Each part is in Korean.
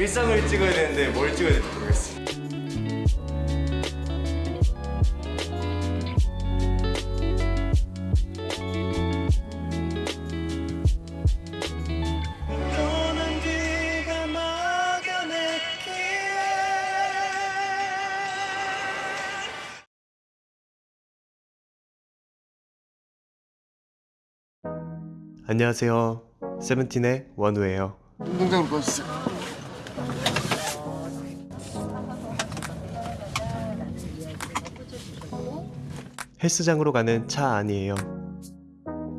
일상을 찍어야 되는데 뭘 찍어야 될지 모르겠어. 떠난 뒤가 막아냈기에 안녕하세요. 세븐틴의 원우예요. 운동장으로 가주세요 헬스장으로 가는 차 안이에요.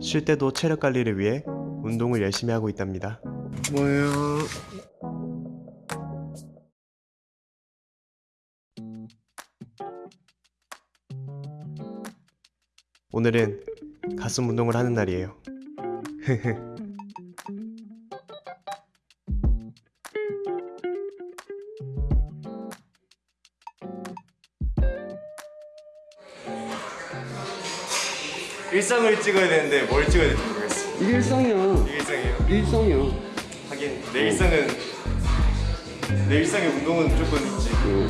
쉴 때도 체력 관리를 위해 운동을 열심히 하고 있답니다. 뭐예요? 오늘은 가슴 운동을 하는 날이에요. 일상을 찍어야 되는데 뭘 찍어야 될지 모르겠어. 이게 일상이야 이게 일상이에요? 이게 일상이야 하긴 내 일상은 내 일상의 운동은 무조건 있지. 어,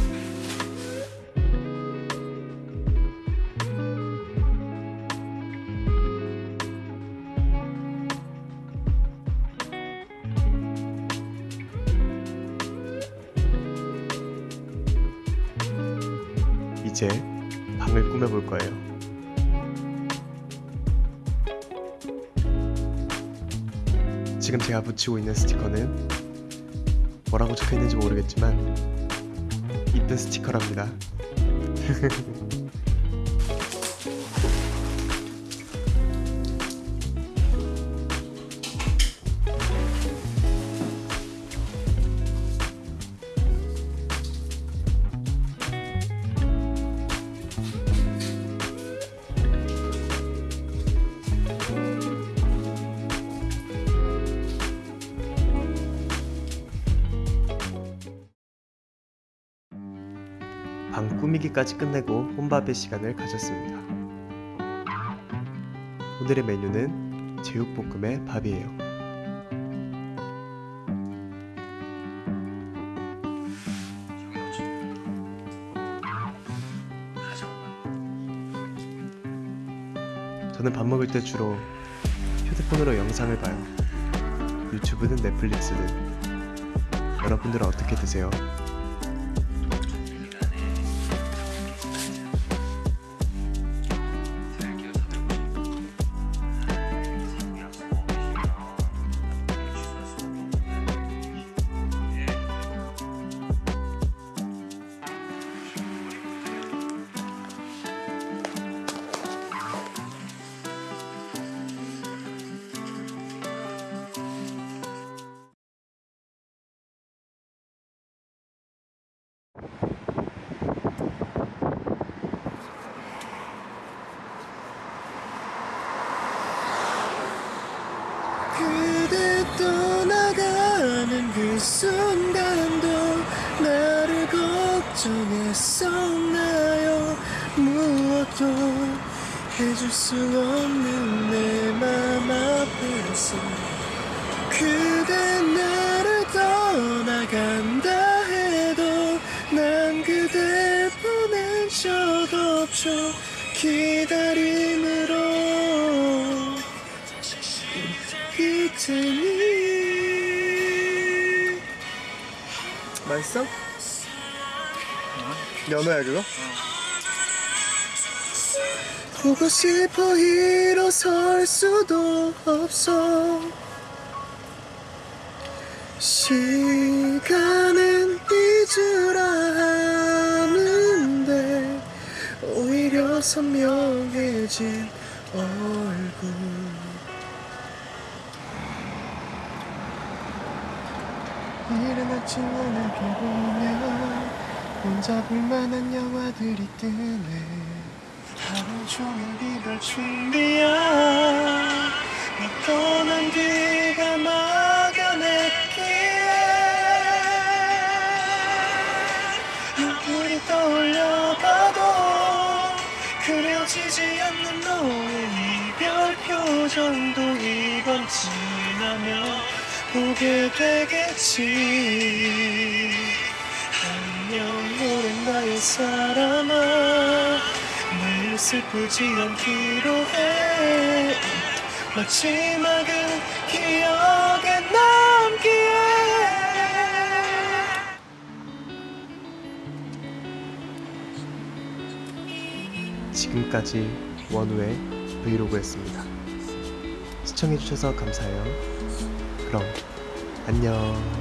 이제 방을 꾸며볼 거예요. 지금 제가 붙이고 있는 스티커는 뭐라고 적혀 있는지 모르겠지만 이쁜 스티커랍니다. 방 꾸미기까지 끝내고 혼밥의 시간을 가졌습니다. 오늘의 메뉴는 제육볶음에 밥이에요. 저는 밥 먹을 때 주로 휴대폰으로 영상을 봐요. 유튜브든 넷플릭스든. 여러분들은 어떻게 드세요? 순간도 나를 걱정했었나요? 무엇도 해줄 수 없는 내 맘 앞에서 그대 나를 떠나간다 해도 난 그댈 보낸 적 없죠 기다림으로. 이 테니 맛있어? 연어야 그거? 보고 싶어 일어설 수도 없어 시간은 잊으라 하는데 오히려 선명해진 얼굴 이른 아침 비 보면 혼자 볼만한 영화들이 뜨네. 하루 종일 이별 준비야. 너 떠난 뒤가 막연했기에. 눈물이 떠올려봐도 그려지지 않는 너의 이별 표정도 이번 지나면 보게 되겠지 안녕 오랜 나의 사람아 늘 슬프지 않기로 해 마지막은 기억에 남기에 지금까지 원우의 브이로그였습니다. 시청해주셔서 감사해요. 그럼 안녕.